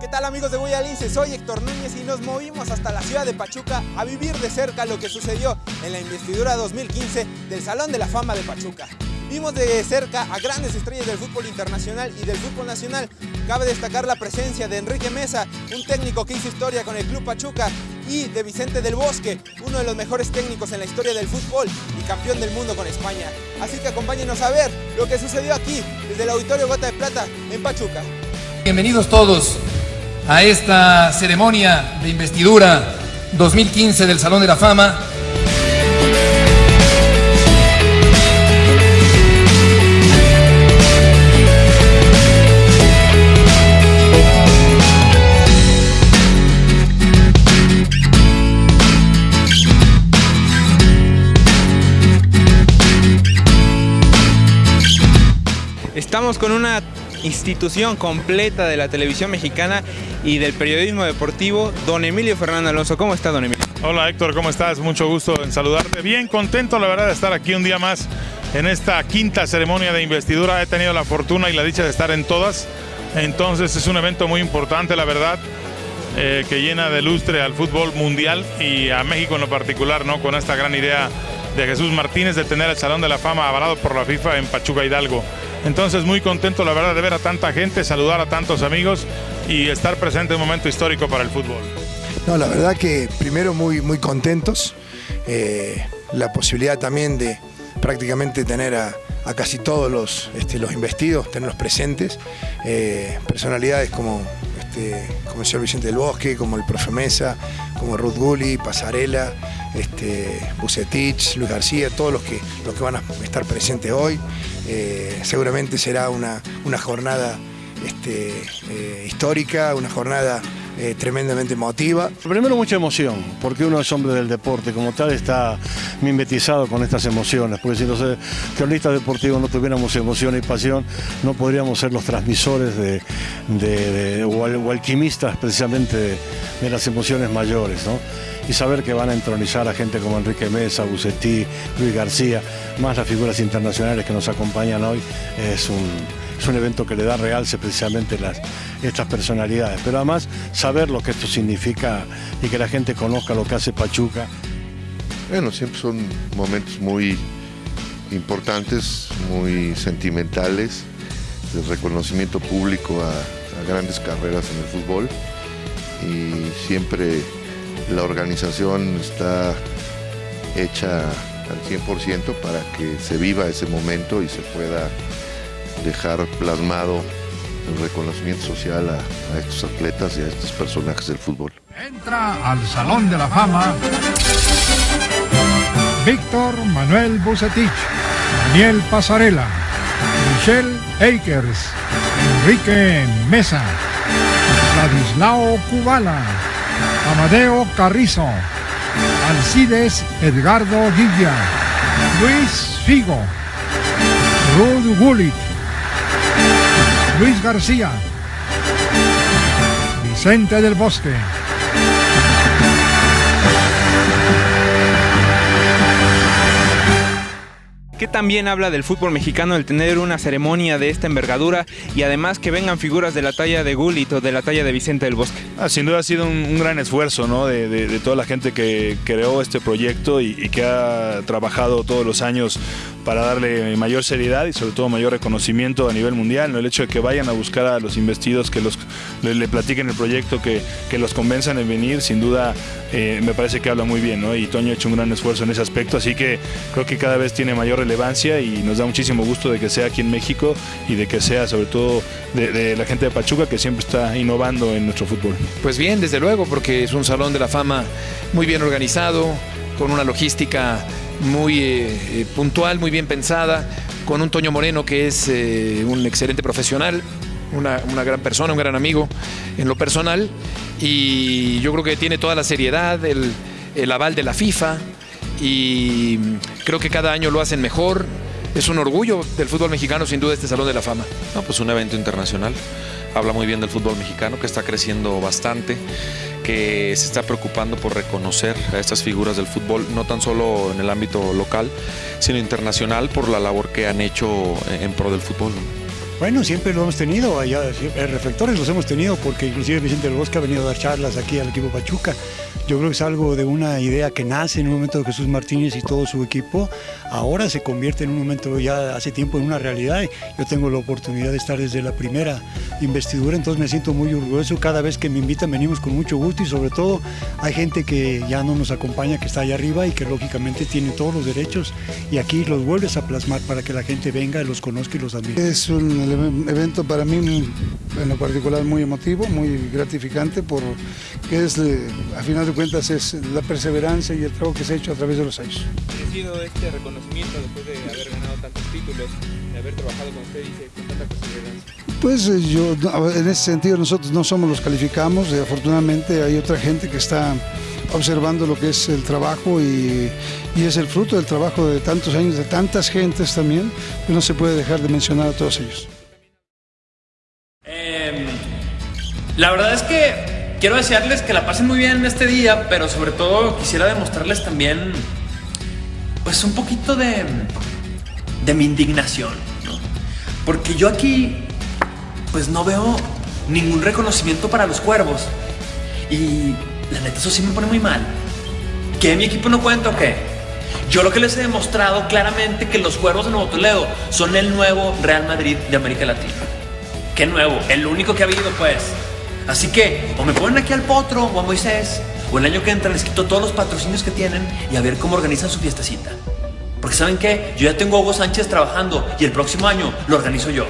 ¿Qué tal amigos de Guayalince? Soy Héctor Núñez y nos movimos hasta la ciudad de Pachuca a vivir de cerca lo que sucedió en la investidura 2015 del Salón de la Fama de Pachuca. Vimos de cerca a grandes estrellas del fútbol internacional y del fútbol nacional. Cabe destacar la presencia de Enrique Mesa, un técnico que hizo historia con el Club Pachuca, y de Vicente del Bosque, uno de los mejores técnicos en la historia del fútbol y campeón del mundo con España. Así que acompáñenos a ver lo que sucedió aquí, desde el Auditorio Gota de Plata, en Pachuca. Bienvenidos todos a esta ceremonia de investidura 2015 del Salón de la Fama. Estamos con una institución completa de la televisión mexicana y del periodismo deportivo, don Emilio Fernando Alonso. ¿Cómo está, don Emilio? Hola, Héctor, ¿cómo estás? Mucho gusto en saludarte. Bien contento, la verdad, de estar aquí un día más en esta quinta ceremonia de investidura. He tenido la fortuna y la dicha de estar en todas. Entonces es un evento muy importante, la verdad, eh, que llena de lustre al fútbol mundial y a México en lo particular, ¿no? Con esta gran idea de Jesús Martínez de tener el Salón de la Fama avalado por la FIFA en Pachuca Hidalgo. Entonces muy contento la verdad de ver a tanta gente, saludar a tantos amigos y estar presente en un momento histórico para el fútbol. No, la verdad que primero muy, muy contentos, eh, la posibilidad también de prácticamente tener a, casi todos los, este, los investidos, tenerlos presentes, eh, personalidades como, este, como el señor Vicente del Bosque, como el profe Mesa, como Ruth Gulli, Pasarela, este, Bucetich, Luis García, todos los que, los que van a estar presentes hoy. Eh, seguramente será una, una jornada este, eh, histórica, una jornada eh, tremendamente emotiva. Primero mucha emoción, porque uno es hombre del deporte, como tal está mimetizado con estas emociones, porque si los cronistas deportivos no tuviéramos emoción y pasión, no podríamos ser los transmisores de, o, alquimistas precisamente de, de las emociones mayores. ¿no? Y saber que van a entronizar a gente como Enrique Mesa, Bucetí, Luis García, más las figuras internacionales que nos acompañan hoy, es un, es un evento que le da realce precisamente las, estas personalidades. Pero además saber lo que esto significa y que la gente conozca lo que hace Pachuca. Bueno, siempre son momentos muy importantes, muy sentimentales, de reconocimiento público a, a grandes carreras en el fútbol y siempre la organización está hecha al 100% para que se viva ese momento y se pueda dejar plasmado el reconocimiento social a, estos atletas y a estos personajes del fútbol. Entra al Salón de la Fama Víctor Manuel Bucetich, Daniel Pasarela, Michelle Akers, Enrique Mesa, Ladislao Kubala, Amadeo Carrizo, Alcides Edgardo Guilla, Luis Figo, Ruth Gullit, Luis García, Vicente del Bosque. ¿Qué también habla del fútbol mexicano el tener una ceremonia de esta envergadura y además que vengan figuras de la talla de Gullit o de la talla de Vicente del Bosque? Ah, sin duda ha sido un, gran esfuerzo ¿no? de, toda la gente que creó este proyecto y, que ha trabajado todos los años para darle mayor seriedad y sobre todo mayor reconocimiento a nivel mundial. ¿no? El hecho de que vayan a buscar a los investidos, que los, le, platiquen el proyecto, que, que, los convenzan en venir, sin duda eh, me parece que habla muy bien. ¿no? Y Toño ha hecho un gran esfuerzo en ese aspecto, así que creo que cada vez tiene mayor relevancia y nos da muchísimo gusto de que sea aquí en México y de que sea sobre todo de, la gente de Pachuca que siempre está innovando en nuestro fútbol. Pues bien, desde luego, porque es un salón de la fama muy bien organizado, con una logística muy eh, puntual, muy bien pensada, con un Toño Moreno que es eh, un excelente profesional, una, una, gran persona, un gran amigo en lo personal y yo creo que tiene toda la seriedad, el, el aval de la FIFA y creo que cada año lo hacen mejor. Es un orgullo del fútbol mexicano, sin duda, este Salón de la Fama. No, pues un evento internacional. Habla muy bien del fútbol mexicano, que está creciendo bastante, que se está preocupando por reconocer a estas figuras del fútbol, no tan solo en el ámbito local, sino internacional por la labor que han hecho en pro del fútbol. Bueno, siempre lo hemos tenido, allá, eh, reflectores los hemos tenido porque inclusive Vicente del Bosque ha venido a dar charlas aquí al equipo Pachuca. Yo creo que es algo de una idea que nace en un momento de Jesús Martínez y todo su equipo. Ahora se convierte en un momento ya hace tiempo en una realidad. Yo tengo la oportunidad de estar desde la primera investidura, entonces me siento muy orgulloso. Cada vez que me invitan venimos con mucho gusto y sobre todo hay gente que ya no nos acompaña, que está allá arriba y que lógicamente tiene todos los derechos y aquí los vuelves a plasmar para que la gente venga, los conozca y los admire. Evento para mí en lo particular muy emotivo, muy gratificante porque es, a final de cuentas es la perseverancia y el trabajo que se ha hecho a través de los años. ¿Ha sido este reconocimiento después de haber ganado tantos títulos, de haber trabajado con usted y con tanta perseverancia? Pues eh, yo, en ese sentido nosotros no somos los calificamos, y afortunadamente hay otra gente que está observando lo que es el trabajo y, y, es el fruto del trabajo de tantos años, de tantas gentes también, que no se puede dejar de mencionar a todos ellos. Eh, la verdad es que quiero desearles que la pasen muy bien en este día, pero sobre todo quisiera demostrarles también, pues un poquito de, de mi indignación, Porque yo aquí, pues no veo ningún reconocimiento para los cuervos. Y la neta, eso sí me pone muy mal. ¿Que mi equipo no cuenta o qué? Yo lo que les he demostrado claramente que los cuervos de Nuevo Toledo son el nuevo Real Madrid de América Latina. ¿Qué nuevo? El único que ha habido, pues. Así que o me ponen aquí al Potro o a Moisés, o el año que entra les quito todos los patrocinios que tienen y a ver cómo organizan su fiestecita. Porque ¿saben qué? Yo ya tengo a Hugo Sánchez trabajando y el próximo año lo organizo yo.